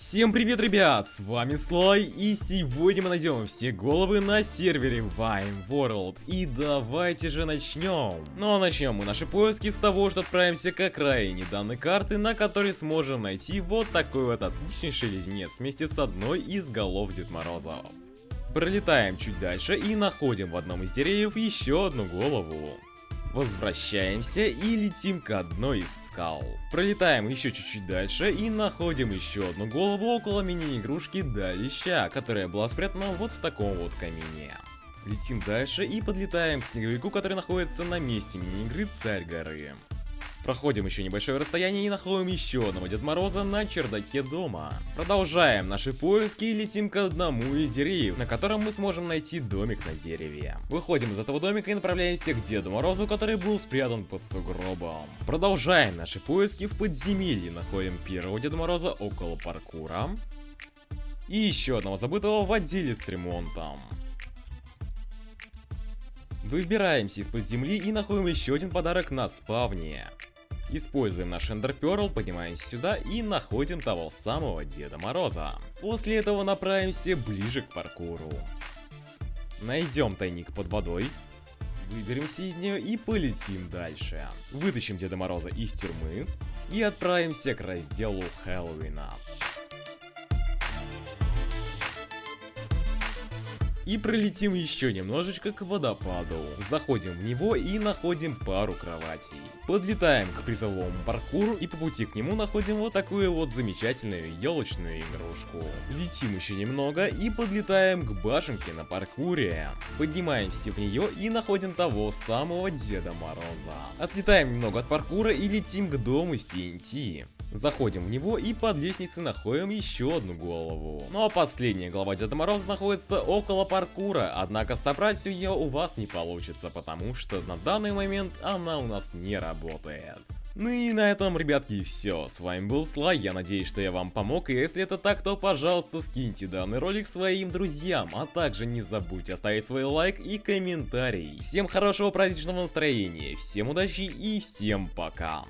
Всем привет, ребят! С вами Слай, и сегодня мы найдем все головы на сервере Vine World. И давайте же начнем. Ну а начнем мы наши поиски с того, что отправимся к окраине данной карты, на которой сможем найти вот такой вот отличнейший леденец вместе с одной из голов Дед Морозов. Пролетаем чуть дальше и находим в одном из деревьев еще одну голову. Возвращаемся и летим к одной из скал. Пролетаем еще чуть-чуть дальше и находим еще одну голову около мини-игрушки Далища, которая была спрятана вот в таком вот камине. Летим дальше и подлетаем к снеговику, который находится на месте мини-игры Царь горы. Проходим еще небольшое расстояние и находим еще одного Дед Мороза на чердаке дома. Продолжаем наши поиски и летим к одному из деревьев, на котором мы сможем найти домик на дереве. Выходим из этого домика и направляемся к Деду Морозу, который был спрятан под сугробом. Продолжаем наши поиски в подземелье, находим первого Деда Мороза около паркура. И еще одного забытого в отделе с ремонтом. Выбираемся из-под земли и находим еще один подарок на спавне. Используем наш Эндер Перл, поднимаемся сюда и находим того самого Деда Мороза. После этого направимся ближе к паркуру. Найдем тайник под водой. Выберемся из нее и полетим дальше. Вытащим Деда Мороза из тюрьмы и отправимся к разделу Хэллоуина. И пролетим еще немножечко к водопаду. Заходим в него и находим пару кроватей. Подлетаем к призовому паркуру и по пути к нему находим вот такую вот замечательную елочную игрушку. Летим еще немного и подлетаем к башенке на паркуре. Поднимаемся в нее и находим того самого Деда Мороза. Отлетаем немного от паркура и летим к дому с TNT. Заходим в него и под лестницей находим еще одну голову. Ну а последняя голова Деда Мороза находится около паркура, однако собрать ее у вас не получится, потому что на данный момент она у нас не работает. Ну и на этом, ребятки, все. С вами был Слай, я надеюсь, что я вам помог, и если это так, то, пожалуйста, скиньте данный ролик своим друзьям, а также не забудьте оставить свой лайк и комментарий. Всем хорошего праздничного настроения, всем удачи и всем пока.